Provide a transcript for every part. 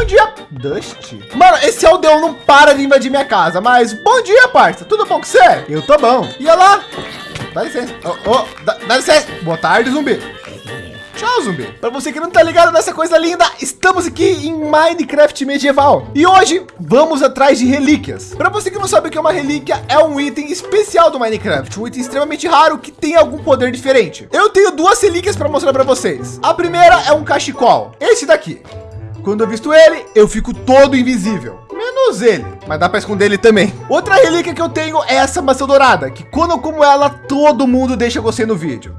Bom dia, Dust. Mano, esse aldeão não para de invadir minha casa, mas bom dia, parça. Tudo bom com você? Eu tô bom. E olha lá. Dá licença. Oh, oh, dá, dá licença. Boa tarde, zumbi. Tchau, zumbi. Para você que não tá ligado nessa coisa linda, estamos aqui em Minecraft medieval. E hoje vamos atrás de relíquias. Para você que não sabe o que é uma relíquia, é um item especial do Minecraft, um item extremamente raro que tem algum poder diferente. Eu tenho duas relíquias para mostrar para vocês. A primeira é um cachecol, esse daqui. Quando eu visto ele, eu fico todo invisível. Menos ele, mas dá para esconder ele também. Outra relíquia que eu tenho é essa maçã dourada, que quando eu como ela, todo mundo deixa você no vídeo.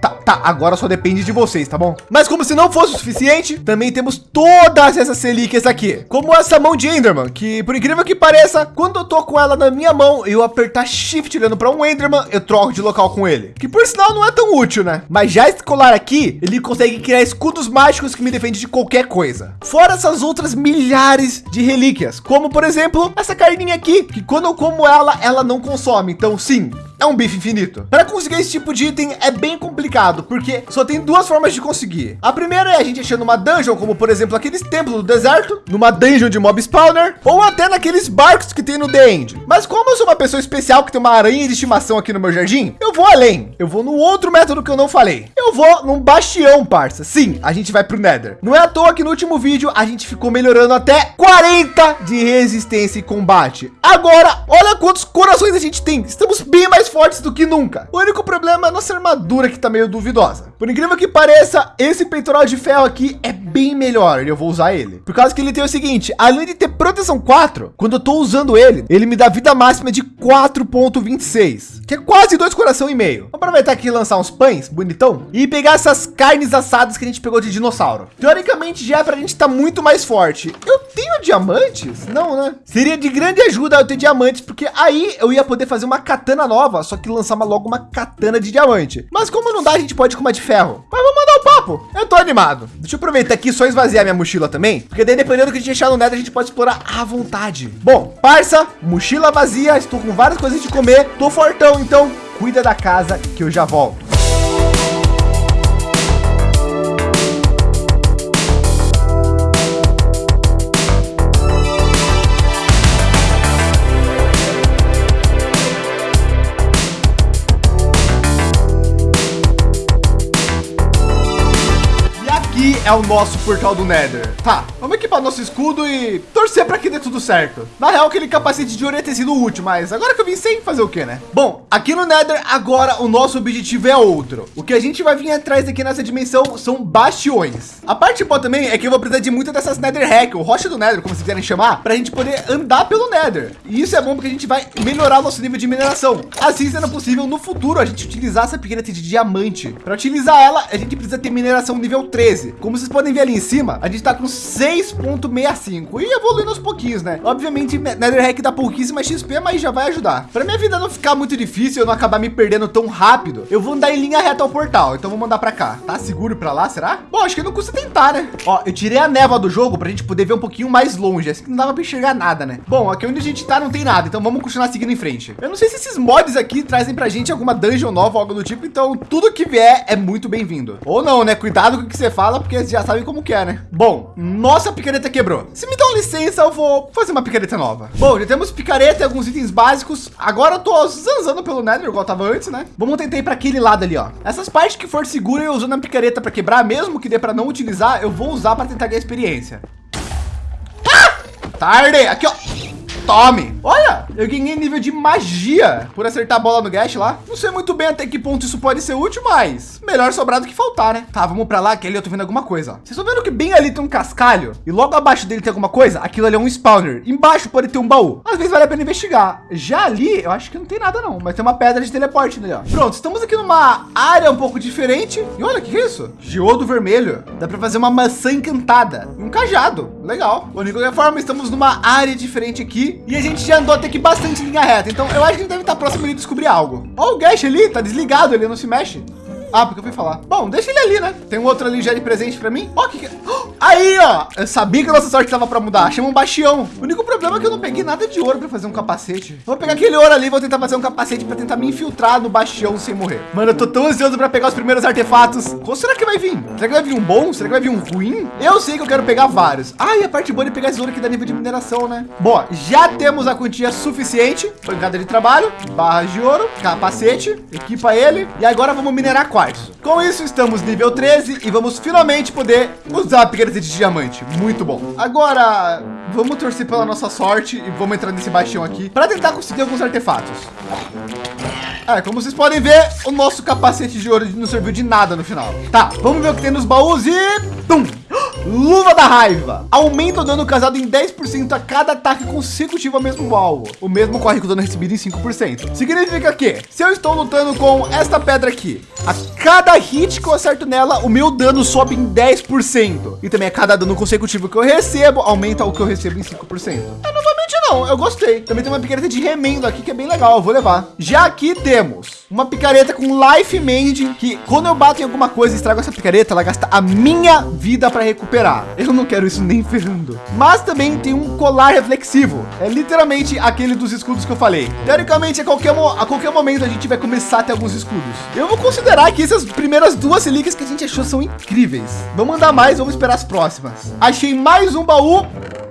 Tá, tá, agora só depende de vocês, tá bom? Mas como se não fosse o suficiente, também temos todas essas relíquias aqui, como essa mão de Enderman, que por incrível que pareça, quando eu tô com ela na minha mão, eu apertar Shift olhando para um Enderman, eu troco de local com ele, que por sinal não é tão útil, né? Mas já esse colar aqui, ele consegue criar escudos mágicos que me defende de qualquer coisa. Fora essas outras milhares de relíquias, como por exemplo, essa carninha aqui, que quando eu como ela, ela não consome. Então sim, é um bife infinito. Para conseguir esse tipo de item é bem complicado, porque só tem duas formas de conseguir. A primeira é a gente achando uma dungeon, como por exemplo aqueles templos do deserto, numa dungeon de mob spawner, ou até naqueles barcos que tem no The End. Mas como eu sou uma pessoa especial que tem uma aranha de estimação aqui no meu jardim, eu vou além. Eu vou no outro método que eu não falei. Eu vou num bastião, parça. Sim, a gente vai pro Nether. Não é à toa que no último vídeo a gente ficou melhorando até 40 de resistência e combate. Agora, olha quantos corações a gente tem. Estamos bem mais fortes do que nunca. O único problema é a nossa armadura que tá meio duvidosa. Por incrível que pareça, esse peitoral de ferro aqui é bem melhor eu vou usar ele. Por causa que ele tem o seguinte, além de ter proteção 4, quando eu tô usando ele, ele me dá vida máxima de 4.26, que é quase dois coração e meio. Vamos aproveitar aqui e lançar uns pães, bonitão, e pegar essas carnes assadas que a gente pegou de dinossauro. Teoricamente já é para a gente estar tá muito mais forte. Eu tenho diamantes? Não, né? Seria de grande ajuda eu ter diamantes, porque aí eu ia poder fazer uma katana nova só que lançar logo uma katana de diamante. Mas como não dá, a gente pode com uma de ferro. Mas vamos mandar o papo. Eu tô animado. Deixa eu aproveitar aqui só esvaziar minha mochila também, porque daí dependendo do que a gente achar no Nether, a gente pode explorar à vontade. Bom, parça, mochila vazia, estou com várias coisas de comer, tô fortão, então cuida da casa que eu já volto. É o nosso portal do Nether. Tá, vamos equipar nosso escudo e torcer para que dê tudo certo. Na real, aquele capacete de ouro ter sido útil, mas agora que eu vim sem fazer o que, né? Bom, aqui no Nether, agora o nosso objetivo é outro. O que a gente vai vir atrás aqui nessa dimensão são bastiões. A parte boa também é que eu vou precisar de muitas dessas Nether Hack, ou rocha do Nether, como vocês quiserem chamar, para a gente poder andar pelo Nether. E isso é bom porque a gente vai melhorar nosso nível de mineração. Assim sendo possível, no futuro, a gente utilizar essa picareta de diamante. Para utilizar ela, a gente precisa ter mineração nível 13. Como como vocês podem ver ali em cima, a gente está com 6.65 e evoluindo aos pouquinhos, né? Obviamente, Netherrack dá pouquíssima XP, mas já vai ajudar. Para minha vida não ficar muito difícil, eu não acabar me perdendo tão rápido, eu vou andar em linha reta ao portal. Então vou mandar para cá. Tá seguro para lá, será? Bom, acho que não custa tentar, né? Ó, eu tirei a névoa do jogo para a gente poder ver um pouquinho mais longe. Assim não dava para enxergar nada, né? Bom, aqui onde a gente tá não tem nada, então vamos continuar seguindo em frente. Eu não sei se esses mods aqui trazem para a gente alguma dungeon nova ou algo do tipo, então tudo que vier é muito bem-vindo. Ou não, né? Cuidado com o que você fala, porque já sabem como que é, né? Bom, nossa picareta quebrou. Se me dão licença, eu vou fazer uma picareta nova. Bom, já temos picareta e alguns itens básicos. Agora eu tô zanzando pelo Nether, igual tava antes, né? Vamos tentar ir para aquele lado ali, ó. Essas partes que for segura eu usando a picareta para quebrar, mesmo que dê para não utilizar, eu vou usar para tentar ganhar experiência. Ah! Tarde! Aqui, ó. Tome! Olha, eu ganhei nível de magia por acertar a bola no Gash lá. Não sei muito bem até que ponto isso pode ser útil, mas melhor sobrar do que faltar, né? Tá, vamos para lá, que ali eu tô vendo alguma coisa. Vocês estão vendo que bem ali tem um cascalho e logo abaixo dele tem alguma coisa? Aquilo ali é um spawner. Embaixo pode ter um baú. Às vezes vale a pena investigar. Já ali, eu acho que não tem nada não, mas tem uma pedra de teleporte ali, ó. Pronto, estamos aqui numa área um pouco diferente. E olha, o que é isso? Geodo vermelho. Dá para fazer uma maçã encantada. Um cajado. Legal. Bom, de qualquer forma, estamos numa área diferente aqui e a gente já andou até que bastante linha reta. Então eu acho que deve estar próximo de descobrir algo. Ó, o Gash ali tá desligado, ele não se mexe. Ah, porque eu fui falar. Bom, deixa ele ali, né? Tem um outro ali já de presente para mim. Ó, que, que... Aí, ó. Eu sabia que a nossa sorte tava para mudar. Chama um bastião. O único problema problema é que eu não peguei nada de ouro para fazer um capacete. Vou pegar aquele ouro ali, vou tentar fazer um capacete para tentar me infiltrar no bastião sem morrer. Mano, eu tô tão ansioso para pegar os primeiros artefatos. Qual será que vai vir? Será que vai vir um bom? Será que vai vir um ruim? Eu sei que eu quero pegar vários. Ah, e a parte boa de pegar esse ouro aqui dá nível de mineração, né? Bom, já temos a quantia suficiente. Pancada de trabalho, barras de ouro, capacete, equipa ele. E agora vamos minerar Com isso, estamos nível 13 e vamos finalmente poder usar a picareta de diamante. Muito bom. Agora, vamos torcer pela nossa sorte e vamos entrar nesse baixão aqui para tentar conseguir alguns artefatos. É, como vocês podem ver, o nosso capacete de ouro não serviu de nada no final. Tá, vamos ver o que tem nos baús e... Pum! Luva da raiva. Aumenta o dano causado em 10% a cada ataque consecutivo ao mesmo alvo. O mesmo corre com o dano recebido em 5%. Significa que se eu estou lutando com esta pedra aqui, a cada hit que eu acerto nela, o meu dano sobe em 10%. E também a cada dano consecutivo que eu recebo, aumenta o que eu recebo em 5%. É, novamente não, eu gostei. Também tem uma picareta de remendo aqui que é bem legal, eu vou levar. Já aqui temos uma picareta com life mend, que quando eu bato em alguma coisa e estrago essa picareta, ela gasta a minha vida para recuperar. Eu não quero isso nem ferrando. Mas também tem um colar reflexivo. É literalmente aquele dos escudos que eu falei. Teoricamente, a qualquer, a qualquer momento a gente vai começar a ter alguns escudos. Eu vou considerar que essas primeiras duas relíquias que a gente achou são incríveis. Vamos mandar mais, vamos esperar as próximas. Achei mais um baú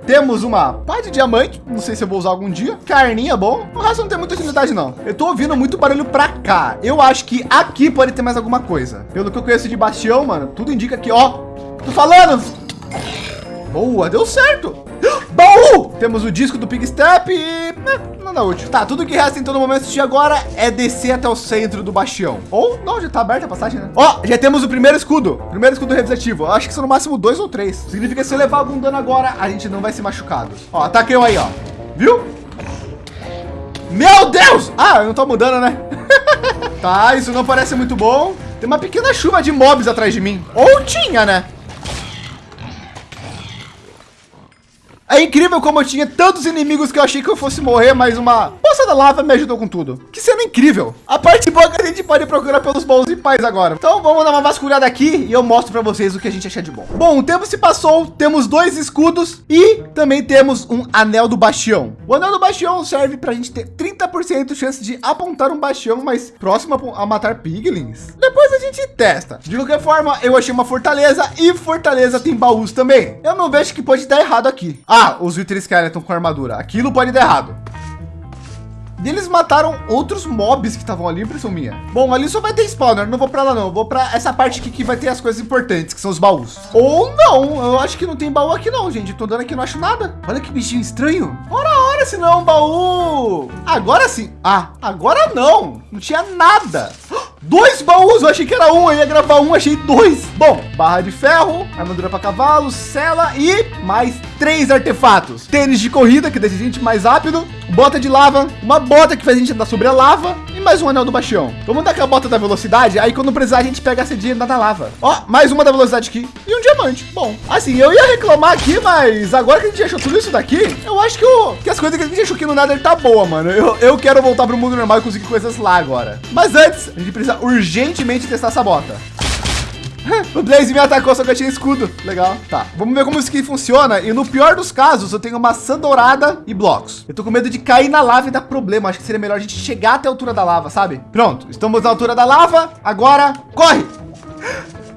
temos uma pá de diamante. Não sei se eu vou usar algum dia. Carninha, bom. O resto não tem muita utilidade, não. Eu tô ouvindo muito barulho para cá. Eu acho que aqui pode ter mais alguma coisa. Pelo que eu conheço de Bastião, mano, tudo indica que, ó, tô falando. Boa, deu certo. Temos o disco do Pig Step e... É, nada útil. Tá, tudo que resta em todo momento de agora é descer até o centro do bastião. Ou, não, já tá aberta a passagem, né? Ó, já temos o primeiro escudo. Primeiro escudo revisativo. Eu acho que são no máximo dois ou três. Significa que se eu levar algum dano agora, a gente não vai ser machucado. Ó, ataquei aí, ó. Viu? Meu Deus! Ah, eu não tô mudando, né? tá, isso não parece muito bom. Tem uma pequena chuva de mobs atrás de mim. Ou tinha, né? É incrível como eu tinha tantos inimigos que eu achei que eu fosse morrer, mas uma poça da lava me ajudou com tudo. Que cena incrível. A parte boa é que a gente pode procurar pelos bons e pais agora. Então vamos dar uma vasculhada aqui e eu mostro para vocês o que a gente acha de bom. Bom, o tempo se passou, temos dois escudos e também temos um anel do bastião. O anel do bastião serve para a gente ter 30% de chance de apontar um bastião mais próximo a matar piglins. Depois a gente testa. De qualquer forma, eu achei uma fortaleza e fortaleza tem baús também. Eu não vejo que pode dar errado aqui. Ah, os Wither Skeleton com armadura. Aquilo pode dar errado. E eles mataram outros mobs que estavam ali, impressão minha. Bom, ali só vai ter spawner, não vou para lá não. Eu vou para essa parte aqui que vai ter as coisas importantes, que são os baús. Ou não, eu acho que não tem baú aqui não, gente. Tô dando aqui, não acho nada. Olha que bichinho estranho. Ora, ora, se não é um baú. Agora sim. Ah, agora não. Não tinha nada. Dois baús, eu achei que era um, eu ia gravar um, achei dois. Bom, barra de ferro, armadura para cavalo, cela e mais três artefatos. Tênis de corrida, que deixa a gente mais rápido, bota de lava, uma bota que faz a gente andar sobre a lava mais um anel do bastião. Vamos dar aqui a bota da velocidade, aí quando precisar a gente pega a cedinha e andar na lava. Ó, mais uma da velocidade aqui e um diamante. Bom, assim, eu ia reclamar aqui, mas agora que a gente achou tudo isso daqui, eu acho que, o, que as coisas que a gente achou aqui no Nether tá boa, mano. Eu, eu quero voltar pro mundo normal e conseguir coisas lá agora. Mas antes, a gente precisa urgentemente testar essa bota. o Blaze me atacou, só que eu tinha escudo. Legal. Tá, vamos ver como isso aqui funciona. E no pior dos casos, eu tenho maçã dourada e blocos. Eu tô com medo de cair na lava e dar problema. Acho que seria melhor a gente chegar até a altura da lava, sabe? Pronto, estamos na altura da lava. Agora, corre!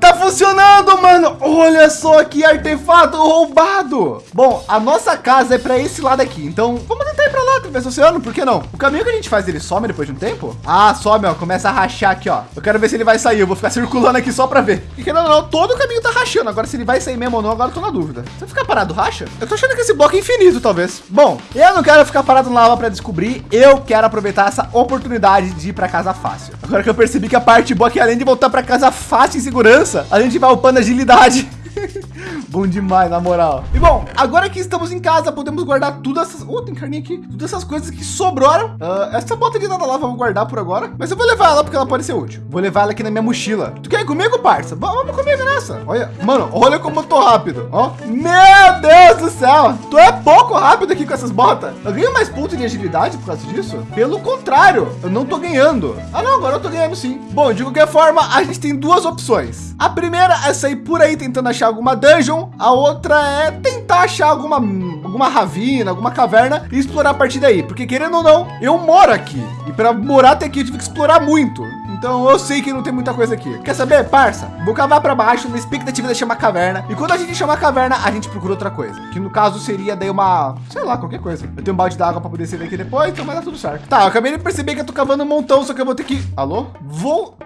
Tá funcionando, mano. Olha só que artefato roubado. Bom, a nossa casa é para esse lado aqui. Então, vamos tentar ir para lá, através do oceano. Por que não? O caminho que a gente faz, ele some depois de um tempo? Ah, some, ó. Começa a rachar aqui, ó. Eu quero ver se ele vai sair. Eu vou ficar circulando aqui só para ver. E não, não, todo o caminho tá rachando. Agora, se ele vai sair mesmo ou não, agora eu tô na dúvida. Se eu ficar parado, racha? Eu tô achando que esse bloco é infinito, talvez. Bom, eu não quero ficar parado na lava para descobrir. Eu quero aproveitar essa oportunidade de ir para casa fácil. Agora que eu percebi que a parte boa é que além de voltar para casa fácil em segurança, a gente vai upando agilidade. Bom demais, na moral. E bom, agora que estamos em casa, podemos guardar tudo essas... Oh, tem carninha aqui. Todas essas coisas que sobraram. Uh, essa bota de nada lá, vamos guardar por agora. Mas eu vou levar ela porque ela pode ser útil. Vou levar ela aqui na minha mochila. Tu quer ir comigo, parça? Vamos comigo nessa. Olha, mano, olha como eu tô rápido. Ó, meu Deus do céu. Tu é pouco rápido aqui com essas botas. Eu ganho mais pontos de agilidade por causa disso? Pelo contrário, eu não tô ganhando. Ah, não, agora eu tô ganhando sim. Bom, de qualquer forma, a gente tem duas opções. A primeira é sair por aí tentando achar alguma dungeon a outra é tentar achar alguma, alguma ravina, alguma caverna e explorar a partir daí. Porque querendo ou não, eu moro aqui. E para morar até aqui eu tive que explorar muito. Então eu sei que não tem muita coisa aqui. Quer saber, parça? Vou cavar para baixo na expectativa de achar uma caverna. E quando a gente chama caverna, a gente procura outra coisa. Que no caso seria daí uma, sei lá, qualquer coisa. Eu tenho um balde d'água para poder descer aqui depois, então vai dar tudo certo. Tá, eu acabei de perceber que eu tô cavando um montão, só que eu vou ter que... Alô? Vou...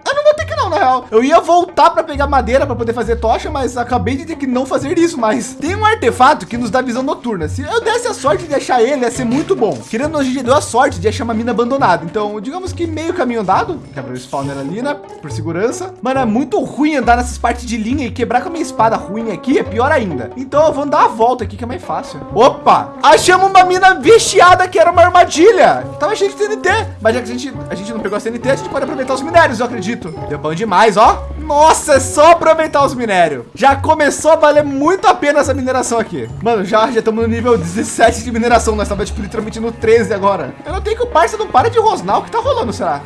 Não na real. Eu ia voltar para pegar madeira para poder fazer tocha, mas acabei de ter que não fazer isso mais. Tem um artefato que nos dá visão noturna. Se eu desse a sorte de achar ele, ia ser muito bom. Querendo, a gente deu a sorte de achar uma mina abandonada. Então, digamos que meio caminho andado. Quebra o spawner ali, né? Por segurança. Mano, é muito ruim andar nessas partes de linha e quebrar com a minha espada ruim aqui é pior ainda. Então eu vou dar a volta aqui que é mais fácil. Opa! Achamos uma mina vestiada que era uma armadilha. Tava cheio de TNT. Mas já que a gente, a gente não pegou a TNT, a gente pode aproveitar os minérios, eu acredito. Deu demais, ó. Nossa, é só aproveitar os minérios. Já começou a valer muito a pena essa mineração aqui. Mano, já estamos no nível 17 de mineração. Nós estamos tipo literalmente no 13 agora. Eu não tenho que o parça não para de rosnar. O que tá rolando, será?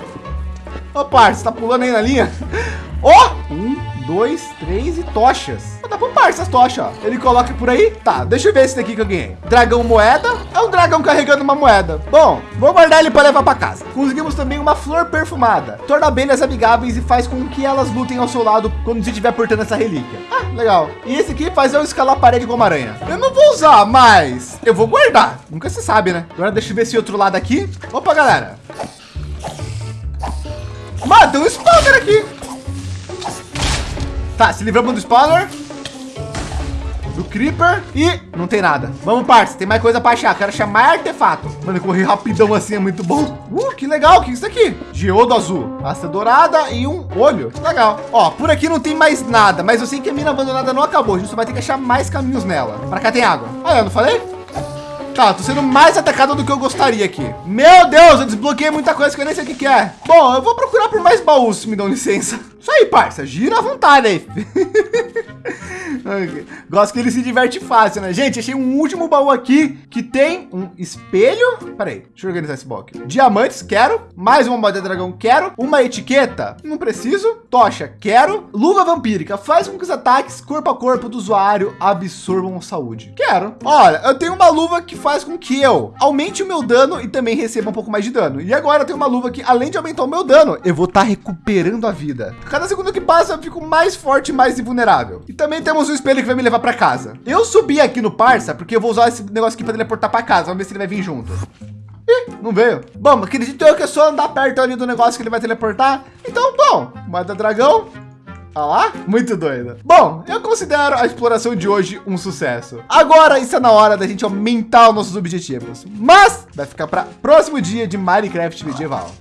Ô, parça, tá pulando aí na linha? Ó! Oh! Um, dois, três e tochas. Dá pra par essas tochas. Ele coloca por aí. Tá, deixa eu ver esse daqui que eu ganhei. Dragão moeda. É um dragão carregando uma moeda. Bom, vou guardar ele para levar para casa. Conseguimos também uma flor perfumada. Torna abelhas amigáveis e faz com que elas lutem ao seu lado quando você estiver portando essa relíquia. Ah, legal. E esse aqui faz eu escalar a parede como aranha. Eu não vou usar, mas eu vou guardar. Nunca se sabe, né? Agora deixa eu ver esse outro lado aqui. Opa, galera. Mano, um spawner aqui. Tá, se livramos do spawner. Do Creeper e não tem nada. Vamos, parça. Tem mais coisa para achar. Quero achar mais artefato. Mano, correr rapidão assim é muito bom. Uh, que legal. O que é isso aqui? Geodo azul. Pasta dourada e um olho. Legal. Ó, por aqui não tem mais nada. Mas eu sei que a mina abandonada não acabou. A gente só vai ter que achar mais caminhos nela. Para cá tem água. Ah, eu não falei? Tá, tô sendo mais atacado do que eu gostaria aqui. Meu Deus, eu desbloqueei muita coisa que eu nem sei o que, que é. Bom, eu vou procurar por mais baús, se me dão licença. Isso aí, parça. Gira à vontade aí. Gosto que ele se diverte fácil, né? Gente, achei um último baú aqui que tem um espelho. Peraí, deixa eu organizar esse aqui. Diamantes, quero. Mais uma moeda dragão, quero. Uma etiqueta, não preciso. Tocha, quero. Luva vampírica, faz com que os ataques corpo a corpo do usuário absorvam saúde. Quero. Olha, eu tenho uma luva que faz com que eu aumente o meu dano e também receba um pouco mais de dano. E agora eu tenho uma luva que, além de aumentar o meu dano, eu vou estar tá recuperando a vida. Cada segundo que passa, eu fico mais forte e mais invulnerável. E também temos um espelho que vai me levar para casa. Eu subi aqui no Parça, porque eu vou usar esse negócio aqui para teleportar para casa. Vamos ver se ele vai vir junto. Ih, não veio. Bom, acredito eu que é só andar perto ali do negócio que ele vai teleportar. Então, bom, moeda dragão. Olha lá, muito doido. Bom, eu considero a exploração de hoje um sucesso. Agora está na hora da gente aumentar os nossos objetivos. Mas vai ficar para próximo dia de Minecraft medieval.